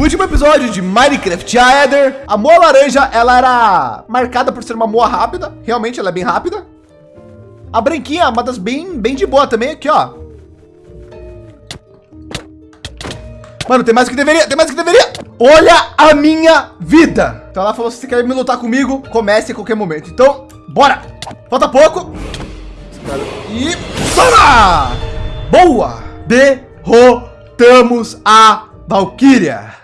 Último episódio de Minecraft Aether, a moa laranja, ela era marcada por ser uma moa rápida. Realmente, ela é bem rápida. A branquinha, uma das bem, bem de boa também aqui, ó. Mano, tem mais que deveria, tem mais que deveria. Olha a minha vida. Então ela falou, se você quer me lutar comigo, comece a qualquer momento. Então, bora. Falta pouco. E... Sora! Boa! Derrotamos a Valkyria.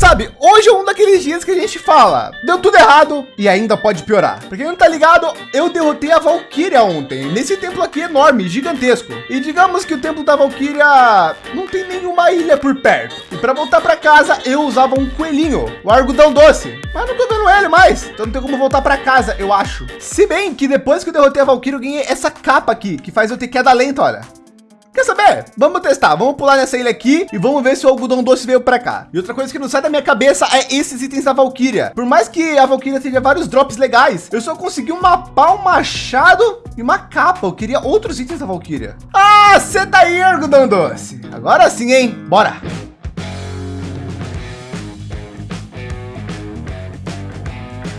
Sabe, hoje é um daqueles dias que a gente fala, deu tudo errado e ainda pode piorar. Pra quem não tá ligado, eu derrotei a Valkyria ontem, nesse templo aqui enorme, gigantesco. E digamos que o templo da Valkyria não tem nenhuma ilha por perto. E para voltar para casa, eu usava um coelhinho, o argudão doce. Mas não tô vendo ele mais, então não tem como voltar para casa, eu acho. Se bem que depois que eu derrotei a Valkyria, eu ganhei essa capa aqui, que faz eu ter queda lenta, olha. Quer saber? Vamos testar. Vamos pular nessa ilha aqui e vamos ver se o algodão doce veio para cá. E outra coisa que não sai da minha cabeça é esses itens da Valkyria. Por mais que a Valkyria tenha vários drops legais, eu só consegui um mapa, um machado e uma capa. Eu queria outros itens da Valkyria. Ah, você tá aí, algodão doce. Agora sim, hein? Bora.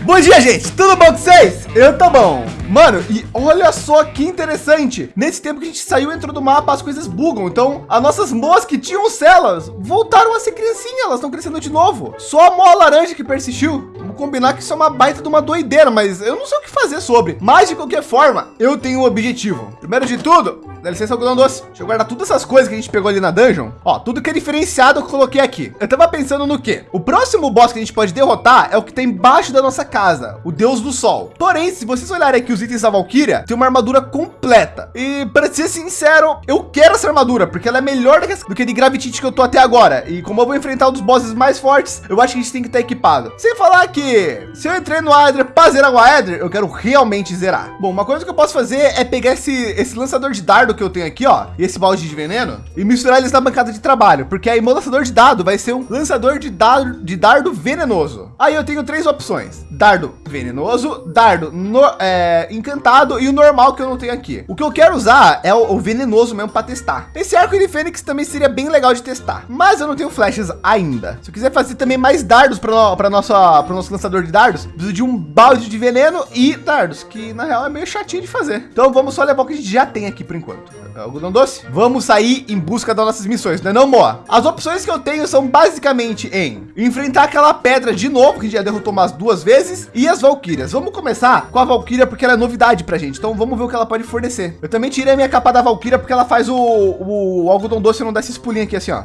Bom dia, gente. Tudo bom com vocês? Eu tô bom. Mano, e olha só que interessante. Nesse tempo que a gente saiu e entrou do mapa, as coisas bugam. Então, as nossas moas que tinham celas voltaram a ser criancinha. Elas estão crescendo de novo. Só a moa laranja que persistiu. Vamos combinar que isso é uma baita de uma doideira, mas eu não sei o que fazer sobre. Mas, de qualquer forma, eu tenho um objetivo. Primeiro de tudo, dá licença, algodão doce. Deixa eu guardar todas essas coisas que a gente pegou ali na dungeon. Ó, tudo que é diferenciado eu coloquei aqui. Eu tava pensando no quê? O próximo boss que a gente pode derrotar é o que tem embaixo da nossa casa, o Deus do Sol. Porém, se vocês olharem aqui os itens da Valkyria, tem uma armadura completa. E para ser sincero, eu quero essa armadura, porque ela é melhor do que, que de Gravitite que eu tô até agora. E como eu vou enfrentar um dos bosses mais fortes, eu acho que a gente tem que estar equipado. Sem falar que se eu entrei no Aether para zerar o Aether, eu quero realmente zerar. Bom, uma coisa que eu posso fazer é pegar esse, esse lançador de dardo que eu tenho aqui, ó, e esse balde de veneno, e misturar eles na bancada de trabalho, porque aí meu lançador de dado vai ser um lançador de dardo, de dardo venenoso. Aí eu tenho três opções: dardo venenoso, dardo no, é, encantado e o normal que eu não tenho aqui. O que eu quero usar é o, o venenoso mesmo para testar. Esse arco de fênix também seria bem legal de testar, mas eu não tenho flechas ainda. Se eu quiser fazer também mais dardos para nosso para nosso lançador de dardos, preciso de um balde de veneno e dardos, que na real é meio chatinho de fazer. Então vamos só levar o que a gente já tem aqui por enquanto. Algodão doce. Vamos sair em busca das nossas missões, não é não, Moa? As opções que eu tenho são basicamente em enfrentar aquela pedra de novo, que a gente já derrotou umas duas vezes, e as Valkyrias. Vamos começar com a Valkyria, porque ela é novidade pra gente. Então vamos ver o que ela pode fornecer. Eu também tirei a minha capa da Valkyria, porque ela faz o, o, o algodão doce não dar esses pulinhos aqui assim, ó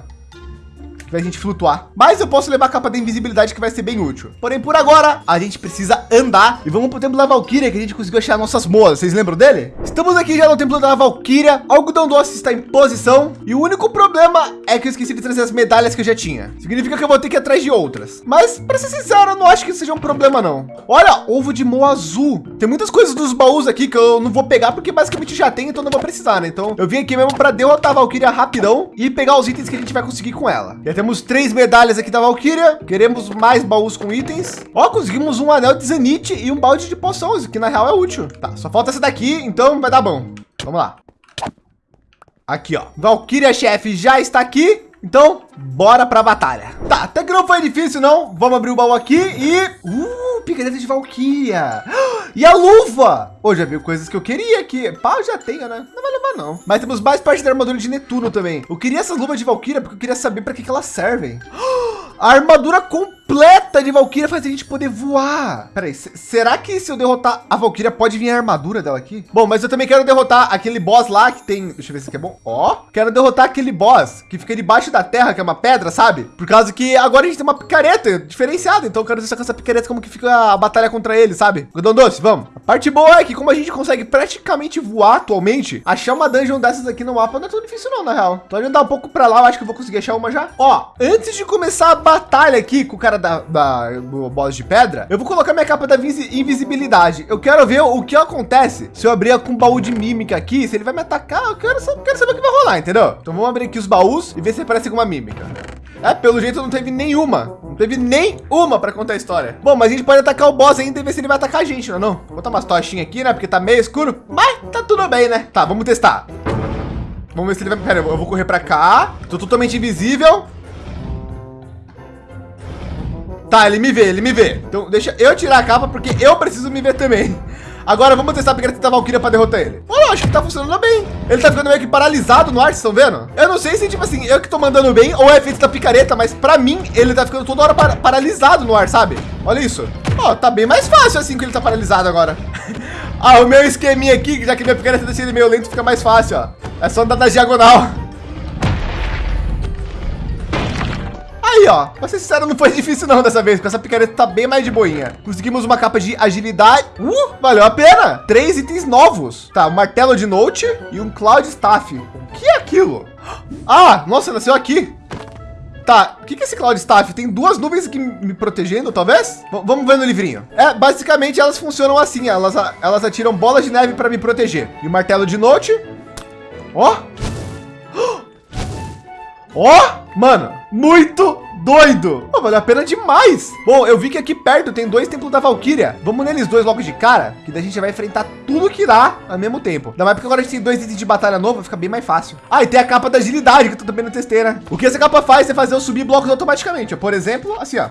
a gente flutuar. Mas eu posso levar a capa da invisibilidade que vai ser bem útil. Porém, por agora, a gente precisa andar e vamos para o templo da Valkyria que a gente conseguiu achar nossas moas. Vocês lembram dele? Estamos aqui já no templo da Valkyria. Algodão doce está em posição e o único problema é que eu esqueci de trazer as medalhas que eu já tinha. Significa que eu vou ter que ir atrás de outras. Mas para ser sincero, eu não acho que seja um problema não. Olha, ovo de moa azul. Tem muitas coisas dos baús aqui que eu não vou pegar porque basicamente já tem, então não vou precisar, né? Então eu vim aqui mesmo para derrotar a Valkyria rapidão e pegar os itens que a gente vai conseguir com ela. E temos três medalhas aqui da Valkyria. Queremos mais baús com itens. Ó, conseguimos um anel de Zenith e um balde de poções, que na real é útil. Tá, só falta essa daqui, então vai dar bom. Vamos lá. Aqui, ó. Valkyria chefe já está aqui. Então, bora para a batalha. Tá, até que não foi difícil, não. Vamos abrir o baú aqui e... Uh, picareta de Valkyria. E a luva. Ô, oh, já viu coisas que eu queria aqui. Pá, eu já tenho, né? Não vai levar, não. Mas temos mais parte da armadura de Netuno também. Eu queria essas luvas de Valkyria porque eu queria saber para que, que elas servem. A armadura completa de Valkyria faz a gente poder voar. Peraí, será que se eu derrotar a Valkyria pode vir a armadura dela aqui? Bom, mas eu também quero derrotar aquele boss lá que tem... Deixa eu ver se aqui é bom. Ó, quero derrotar aquele boss que fica debaixo da terra, que é uma pedra, sabe? Por causa que agora a gente tem uma picareta diferenciada. Então eu quero ver com essa picareta como que fica a batalha contra ele, sabe? Godão doce, vamos. A parte boa é que como a gente consegue praticamente voar atualmente, achar uma dungeon dessas aqui no mapa não é tão difícil não, na real. Então andar um pouco para lá, eu acho que eu vou conseguir achar uma já. Ó, antes de começar a batalha aqui com o cara da, da do boss de pedra, eu vou colocar minha capa da invisibilidade. Eu quero ver o que acontece se eu abrir com um baú de mímica aqui, se ele vai me atacar, eu quero, quero saber o que vai rolar, entendeu? Então vamos abrir aqui os baús e ver se aparece alguma mímica. É, pelo jeito não teve nenhuma. Não teve nenhuma para contar a história. Bom, mas a gente pode atacar o boss ainda e ver se ele vai atacar a gente, não é não? Vou botar umas tochinhas aqui, né? Porque tá meio escuro, mas tá tudo bem, né? Tá, vamos testar. Vamos ver se ele vai... Pera, eu vou correr para cá. Tô totalmente invisível. Tá, ele me vê, ele me vê. Então deixa eu tirar a capa porque eu preciso me ver também. Agora vamos testar a picareta da Valkyria para derrotar ele. Olha, acho que tá funcionando bem. Ele tá ficando meio que paralisado no ar, vocês estão vendo? Eu não sei se, tipo assim, eu que tô mandando bem ou é efeito da picareta, mas para mim ele tá ficando toda hora par paralisado no ar, sabe? Olha isso. Ó, oh, tá bem mais fácil assim que ele tá paralisado agora. ah, o meu esqueminha aqui, já que minha picareta deixa ele meio lento, fica mais fácil, ó. É só andar na diagonal. Aí, ó. Pra ser sincero, não foi difícil não dessa vez, porque essa picareta tá bem mais de boinha. Conseguimos uma capa de agilidade. Uh, valeu a pena. Três itens novos. Tá, um martelo de note e um cloud staff. O que é aquilo? Ah, nossa, nasceu aqui. Tá, o que, que é esse Cloud Staff? Tem duas nuvens aqui me protegendo, talvez? V vamos ver no livrinho. É, basicamente elas funcionam assim, elas, elas atiram bolas de neve para me proteger. E o martelo de note. Ó. Ó, mano, muito doido. Oh, valeu a pena demais. Bom, eu vi que aqui perto tem dois templos da Valkyria. Vamos neles dois logo de cara, que daí a gente vai enfrentar tudo que dá ao mesmo tempo. Ainda mais porque agora a gente tem dois itens de batalha novo, fica bem mais fácil. Ah, e tem a capa da agilidade, que eu também no testeira. O que essa capa faz é fazer eu subir blocos automaticamente. Por exemplo, assim, ó.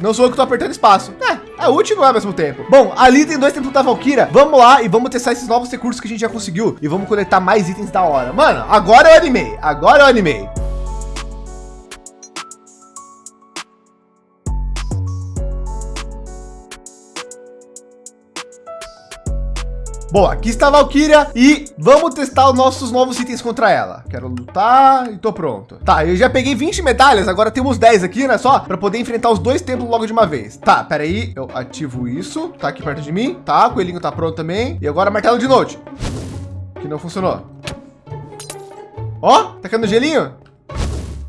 Não sou eu que tô apertando espaço. É, é útil não é ao mesmo tempo. Bom, ali tem dois templos da Valkyria. Vamos lá e vamos testar esses novos recursos que a gente já conseguiu. E vamos coletar mais itens da hora. Mano, agora eu animei. Agora eu animei. Bom, aqui está a Valkyria e vamos testar os nossos novos itens contra ela. Quero lutar e tô pronto. Tá, eu já peguei 20 medalhas, agora temos 10 aqui, né? Só para poder enfrentar os dois templos logo de uma vez. Tá, pera aí, eu ativo isso. Tá aqui perto de mim. Tá, o coelhinho tá pronto também. E agora martelo de noite. Que não funcionou. Ó, tá caindo gelinho?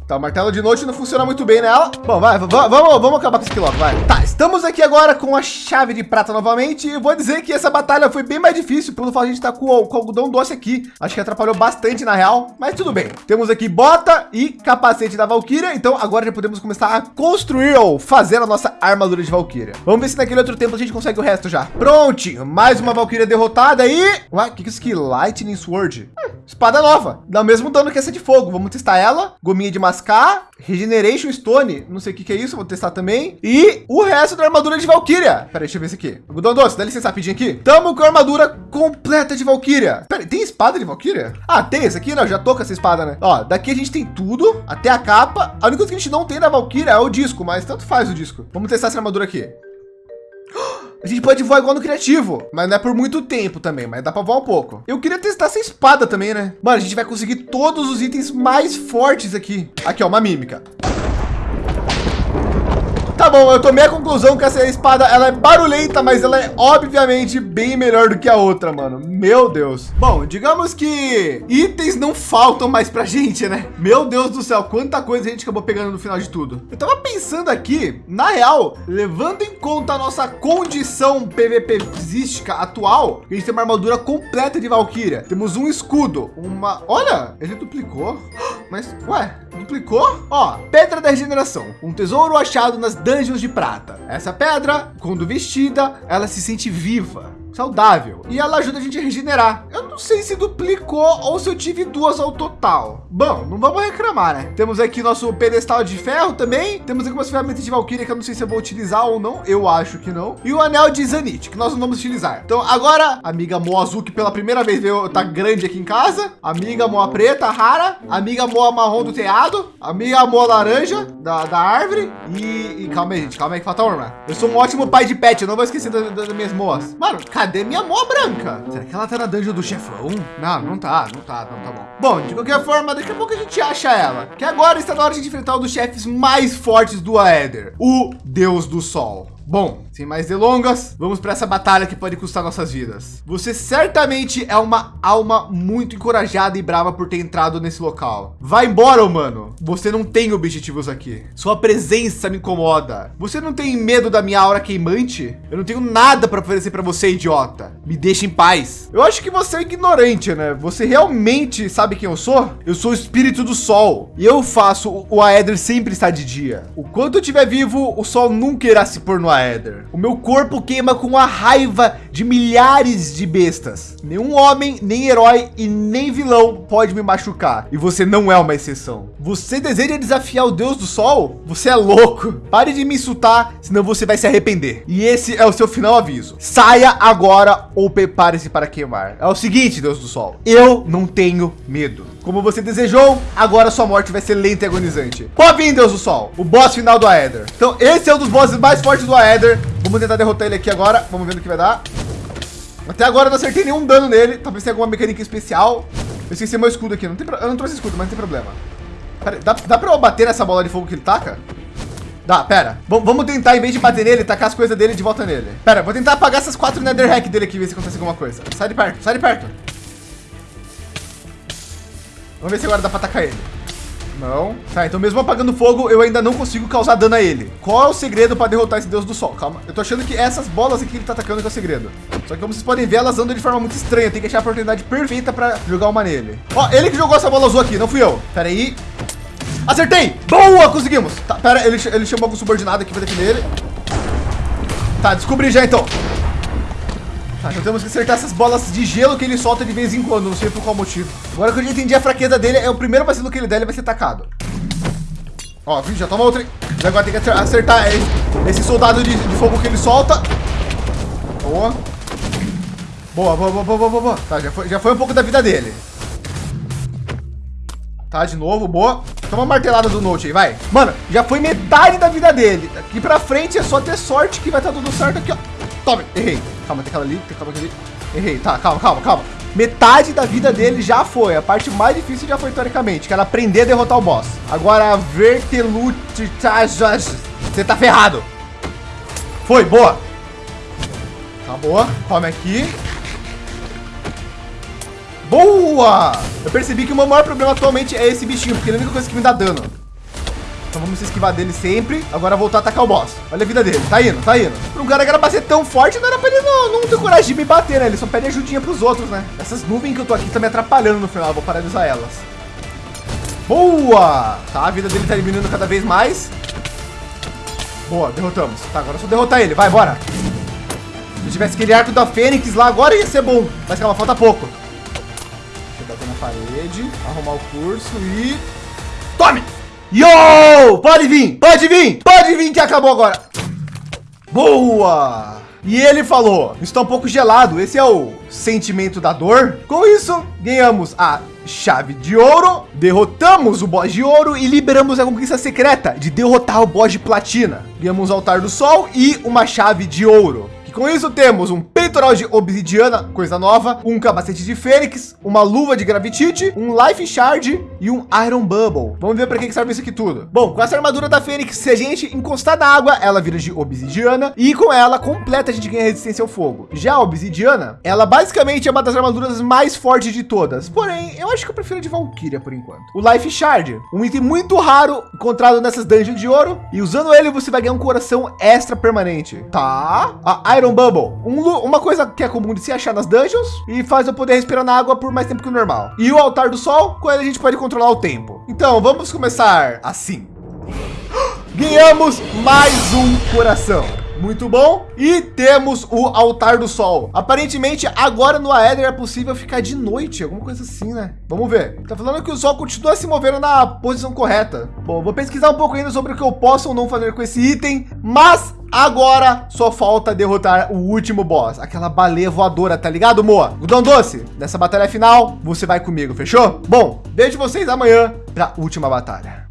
Tá, o martelo de noite não funciona muito bem nela. Bom, vai, vamos, vamos acabar com esse quilômetro, vai. Tá, estamos aqui agora com a chave de prata novamente. E vou dizer que essa batalha foi bem mais difícil pelo fato de a gente tá com, o, com o algodão doce aqui. Acho que atrapalhou bastante na real, mas tudo bem. Temos aqui bota e capacete da Valkyria. Então agora já podemos começar a construir ou fazer a nossa armadura de Valkyria. Vamos ver se naquele outro tempo a gente consegue o resto já. Prontinho, mais uma Valkyria derrotada e... Ué, o que, que é isso aqui? Lightning Sword. Hum, espada nova. Dá o mesmo dano que essa de fogo. Vamos testar ela. Gominha de mascar. Regeneration Stone. Não sei o que, que é isso. Vou testar também. E o resto da armadura de Valkyria. Pera aí, deixa eu ver isso aqui. Algodão doce, dá licença rapidinho aqui. Tamo com a armadura completa de Valkyria. Pera aí, tem espada de Valkyria? Ah, tem essa aqui, não. Já tô com essa espada, né? Ó, daqui a gente tem tudo, até a capa. A única coisa que a gente não tem da Valkyria é o disco, mas tanto faz o disco. Vamos testar essa armadura aqui. A gente pode voar igual no criativo, mas não é por muito tempo também, mas dá para voar um pouco. Eu queria testar essa espada também, né? Mano, a gente vai conseguir todos os itens mais fortes aqui. Aqui, ó, uma mímica. Tá bom, eu tomei a conclusão que essa espada, ela é barulhenta, mas ela é obviamente bem melhor do que a outra, mano. Meu Deus. Bom, digamos que itens não faltam mais pra gente, né? Meu Deus do céu, quanta coisa a gente acabou pegando no final de tudo. Eu tava pensando aqui, na real, levando em conta a nossa condição PVPística atual, a gente tem uma armadura completa de Valkyria. Temos um escudo, uma... Olha, ele duplicou. Mas, ué, duplicou? Ó, pedra da regeneração. Um tesouro achado nas dungeons de prata. Essa pedra, quando vestida, ela se sente viva saudável e ela ajuda a gente a regenerar. Eu não sei se duplicou ou se eu tive duas ao total. Bom, não vamos reclamar, né? Temos aqui nosso pedestal de ferro também. Temos aqui umas ferramentas de Valkyria que eu não sei se eu vou utilizar ou não. Eu acho que não. E o anel de Zanite, que nós não vamos utilizar. Então agora, amiga Moa Azul, que pela primeira vez veio, tá grande aqui em casa. Amiga Moa Preta, rara. Amiga Moa Marrom do teado. Amiga Moa Laranja da, da árvore. E, e, calma aí, gente. Calma aí que falta uma. Eu sou um ótimo pai de pet. Eu não vou esquecer das, das minhas moas. Mano, cara Cadê minha mó branca? Será que ela tá na dungeon do chefão? Não, não tá, não tá, não tá bom. Bom, de qualquer forma, daqui a pouco a gente acha ela. Que agora está na hora de enfrentar um dos chefes mais fortes do Aether, o Deus do Sol. Bom, sem mais delongas, vamos para essa batalha que pode custar nossas vidas. Você certamente é uma alma muito encorajada e brava por ter entrado nesse local. Vai embora, humano. Você não tem objetivos aqui. Sua presença me incomoda. Você não tem medo da minha aura queimante? Eu não tenho nada para oferecer para você, idiota. Me deixe em paz. Eu acho que você é ignorante, né? Você realmente sabe quem eu sou? Eu sou o espírito do sol e eu faço o Aether sempre estar de dia. O quanto eu estiver vivo, o sol nunca irá se pôr no Aether. O meu corpo queima com a raiva de milhares de bestas. Nenhum homem, nem herói e nem vilão pode me machucar. E você não é uma exceção. Você deseja desafiar o Deus do Sol? Você é louco. Pare de me insultar, senão você vai se arrepender. E esse é o seu final aviso. Saia agora ou prepare-se para queimar. É o seguinte, Deus do Sol. Eu não tenho medo. Como você desejou, agora sua morte vai ser lenta e agonizante. Pode vir, Deus do Sol, o boss final do Aether. Então, esse é um dos bosses mais fortes do Aether. Vamos tentar derrotar ele aqui agora. Vamos ver no que vai dar. Até agora não acertei nenhum dano nele. Talvez tenha alguma mecânica especial. Eu esqueci meu escudo aqui. Não tem pro... Eu não trouxe escudo, mas não tem problema. Pera, dá, dá pra eu bater nessa bola de fogo que ele taca? Dá, pera. V vamos tentar, em vez de bater nele, tacar as coisas dele de volta nele. Pera, vou tentar apagar essas quatro Nether Hack dele aqui, ver se acontece alguma coisa. Sai de perto, sai de perto. Vamos ver se agora dá para atacar ele. Não. Tá, então mesmo apagando fogo, eu ainda não consigo causar dano a ele. Qual é o segredo para derrotar esse deus do sol? Calma. Eu tô achando que essas bolas aqui que ele tá atacando que é o segredo. Só que como vocês podem ver, elas andam de forma muito estranha. Tem que achar a oportunidade perfeita para jogar uma nele. Ó, ele que jogou essa bola azul aqui, não fui eu. Pera aí. Acertei! Boa, conseguimos. Tá, pera, ele, ele chamou algum subordinado aqui pra defender ele. Tá, descobri já então. Tá, então temos que acertar essas bolas de gelo que ele solta de vez em quando, não sei por qual motivo. Agora que eu já entendi a fraqueza dele, é o primeiro vacilo que ele der, ele vai ser atacado. Ó? Já toma outra. Já agora tem que acertar esse, esse soldado de, de, fogo que ele solta. Boa. Boa, boa, boa, boa, boa, boa. Tá, já foi, já foi um pouco da vida dele. Tá, de novo, boa. Toma uma martelada do Note aí, vai. Mano, já foi metade da vida dele. Daqui pra frente é só ter sorte que vai estar tá tudo certo aqui, ó. Tome, errei. Calma, tem aquela ali, tem aquela ali. Errei, tá, calma, calma, calma. Metade da vida dele já foi. A parte mais difícil já foi, teoricamente, que era aprender a derrotar o boss. Agora, Vertelute... Você tá ferrado. Foi, boa. Tá boa. Come aqui. Boa! Eu percebi que o meu maior problema atualmente é esse bichinho, porque ele é a única coisa que me dá dano. Então vamos se esquivar dele sempre. Agora voltar a atacar o boss. Olha a vida dele. Tá indo, tá indo. Um cara que era pra ser tão forte, não era pra ele não, não ter coragem de me bater, né? Ele só pede ajudinha pros outros, né? Essas nuvens que eu tô aqui estão me atrapalhando no final. Eu vou usar elas. Boa! Tá, a vida dele tá diminuindo cada vez mais. Boa, derrotamos. Tá, agora é só derrotar ele. Vai, bora. Se tivesse aquele arco da Fênix lá, agora ia ser bom. Mas calma, falta pouco. Deixa eu bater na parede, arrumar o curso e... Tome! Yo! Pode vir, pode vir, pode vir que acabou agora. Boa! E ele falou, está um pouco gelado, esse é o sentimento da dor. Com isso, ganhamos a chave de ouro, derrotamos o boss de ouro e liberamos a conquista secreta de derrotar o boss de platina. Ganhamos o altar do sol e uma chave de ouro. Com isso temos um peitoral de obsidiana, coisa nova, um capacete de fênix, uma luva de gravitite, um life shard e um iron bubble. Vamos ver para que serve isso aqui tudo. Bom, com essa armadura da fênix, se a gente encostar na água, ela vira de obsidiana e com ela completa a gente ganha resistência ao fogo. Já a obsidiana, ela basicamente é uma das armaduras mais fortes de todas. Porém, eu acho que eu prefiro a de Valkyria por enquanto. O life shard, um item muito raro encontrado nessas dungeons de ouro e usando ele você vai ganhar um coração extra permanente. Tá? A Iron Bubble, um, uma coisa que é comum de se achar nas dungeons e faz eu poder respirar na água por mais tempo que o normal. E o altar do sol, com ele a gente pode controlar o tempo. Então vamos começar assim. Ganhamos mais um coração. Muito bom. E temos o altar do sol. Aparentemente, agora no Aether é possível ficar de noite, alguma coisa assim, né? Vamos ver. Tá falando que o sol continua se movendo na posição correta. Bom, vou pesquisar um pouco ainda sobre o que eu posso ou não fazer com esse item, mas Agora só falta derrotar o último boss, aquela baleia voadora, tá ligado, Moa? Gudão Doce, nessa batalha final, você vai comigo, fechou? Bom, vejo vocês amanhã para última batalha.